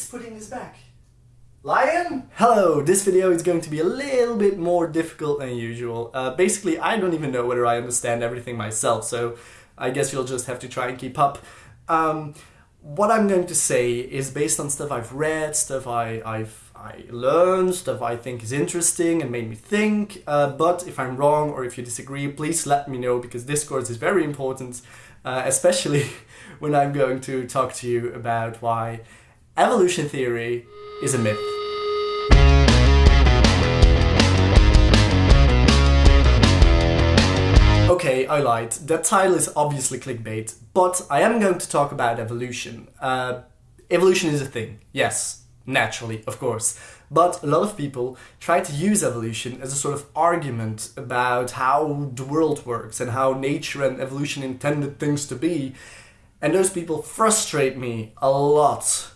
keeps putting this back? Lion? Hello, this video is going to be a little bit more difficult than usual. Uh, basically, I don't even know whether I understand everything myself, so I guess you'll just have to try and keep up. Um, what I'm going to say is based on stuff I've read, stuff I, I've I learned, stuff I think is interesting and made me think. Uh, but if I'm wrong or if you disagree, please let me know because Discord is very important, uh, especially when I'm going to talk to you about why evolution theory is a myth. Okay, I lied. That title is obviously clickbait, but I am going to talk about evolution. Uh, evolution is a thing, yes, naturally, of course. But a lot of people try to use evolution as a sort of argument about how the world works and how nature and evolution intended things to be. And those people frustrate me a lot.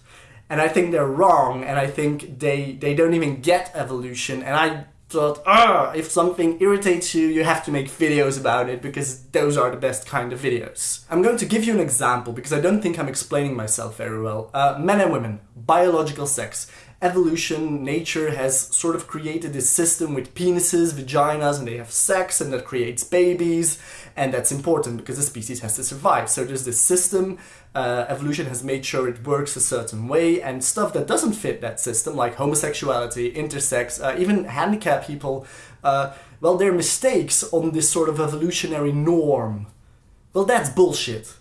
And I think they're wrong, and I think they, they don't even get evolution, and I thought, ah, if something irritates you, you have to make videos about it because those are the best kind of videos. I'm going to give you an example because I don't think I'm explaining myself very well. Uh, men and women, biological sex. Evolution, nature has sort of created this system with penises, vaginas, and they have sex, and that creates babies, and that's important because the species has to survive. So there's this system uh, evolution has made sure it works a certain way and stuff that doesn't fit that system like homosexuality, intersex, uh, even handicapped people, uh, well they're mistakes on this sort of evolutionary norm. Well that's bullshit.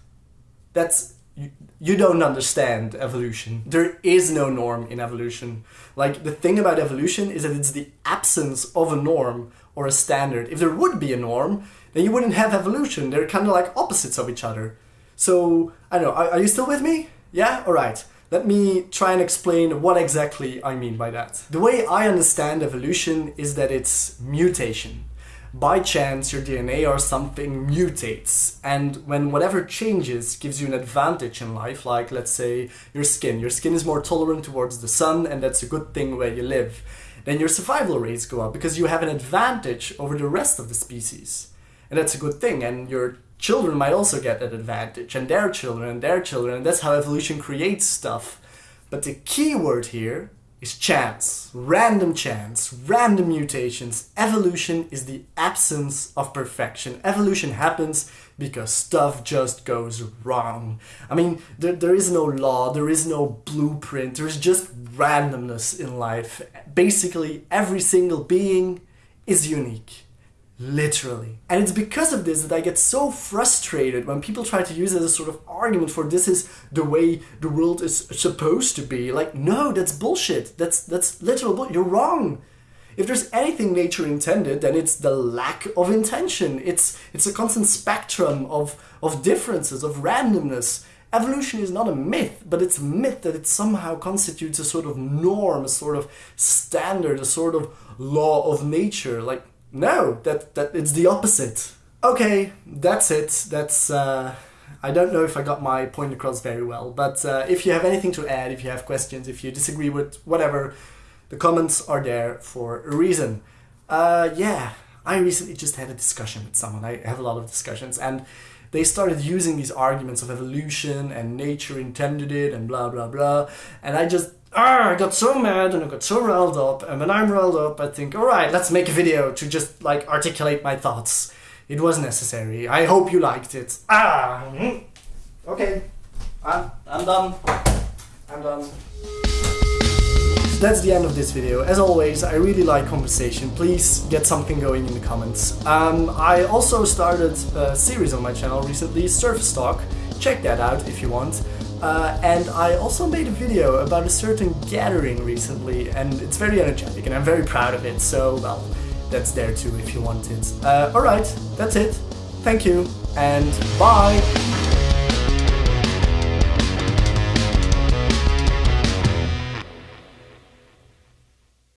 That's you, you don't understand evolution. There is no norm in evolution. Like the thing about evolution is that it's the absence of a norm or a standard. If there would be a norm, then you wouldn't have evolution. They're kind of like opposites of each other. So, I don't know, are, are you still with me? Yeah? Alright. Let me try and explain what exactly I mean by that. The way I understand evolution is that it's mutation. By chance, your DNA or something mutates, and when whatever changes gives you an advantage in life, like let's say your skin. Your skin is more tolerant towards the sun, and that's a good thing where you live. Then your survival rates go up because you have an advantage over the rest of the species. And that's a good thing, and your children might also get that advantage, and their children, and their children, and that's how evolution creates stuff. But the key word here is chance. Random chance, random mutations. Evolution is the absence of perfection. Evolution happens because stuff just goes wrong. I mean, there, there is no law, there is no blueprint, there's just randomness in life. Basically, every single being is unique. Literally. And it's because of this that I get so frustrated when people try to use it as a sort of argument for this is the way the world is supposed to be. Like, no, that's bullshit. That's that's literal. You're wrong. If there's anything nature intended, then it's the lack of intention. It's it's a constant spectrum of, of differences, of randomness. Evolution is not a myth, but it's a myth that it somehow constitutes a sort of norm, a sort of standard, a sort of law of nature. Like no, that, that it's the opposite. Okay, that's it. That's, uh, I don't know if I got my point across very well, but uh, if you have anything to add, if you have questions, if you disagree with whatever, the comments are there for a reason. Uh, yeah, I recently just had a discussion with someone. I have a lot of discussions, and they started using these arguments of evolution and nature intended it and blah blah blah, and I just ah, I got so mad and I got so riled up. And when I'm riled up, I think, all right, let's make a video to just like articulate my thoughts. It was necessary. I hope you liked it. Ah, mm-hmm. okay, I'm, I'm done. I'm done. that's the end of this video. As always, I really like conversation. Please get something going in the comments. Um, I also started a series on my channel recently, Surface Talk. Check that out if you want. Uh, and I also made a video about a certain gathering recently, and it's very energetic, and I'm very proud of it, so, well, that's there too if you want it. Uh, Alright, that's it. Thank you, and bye!